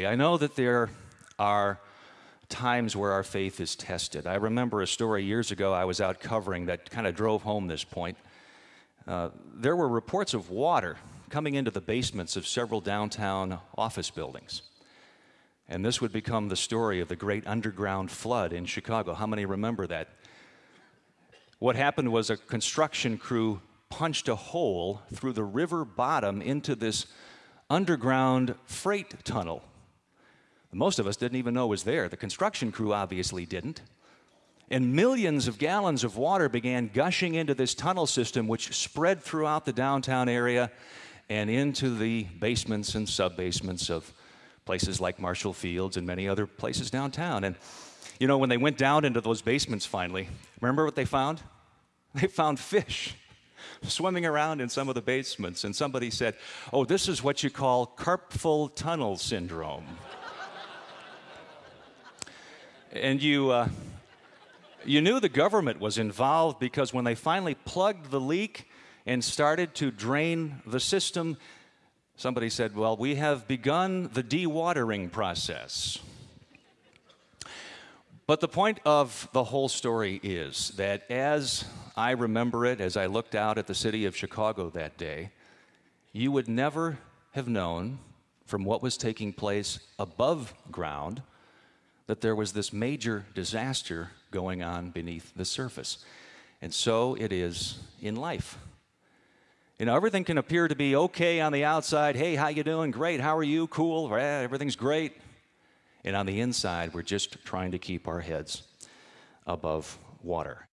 I know that there are times where our faith is tested. I remember a story years ago I was out covering that kind of drove home this point. Uh, there were reports of water coming into the basements of several downtown office buildings. And this would become the story of the great underground flood in Chicago. How many remember that? What happened was a construction crew punched a hole through the river bottom into this underground freight tunnel most of us didn't even know was there. The construction crew obviously didn't. And millions of gallons of water began gushing into this tunnel system, which spread throughout the downtown area and into the basements and sub basements of places like Marshall Field's and many other places downtown. And, you know, when they went down into those basements finally, remember what they found? They found fish swimming around in some of the basements. And somebody said, Oh, this is what you call carpful tunnel syndrome and you, uh, you knew the government was involved because when they finally plugged the leak and started to drain the system, somebody said, Well, we have begun the dewatering process. But the point of the whole story is that as I remember it, as I looked out at the city of Chicago that day, you would never have known from what was taking place above ground that there was this major disaster going on beneath the surface. And so it is in life. You know, everything can appear to be okay on the outside. Hey, how you doing? Great. How are you? Cool. Yeah, everything's great. And on the inside, we're just trying to keep our heads above water.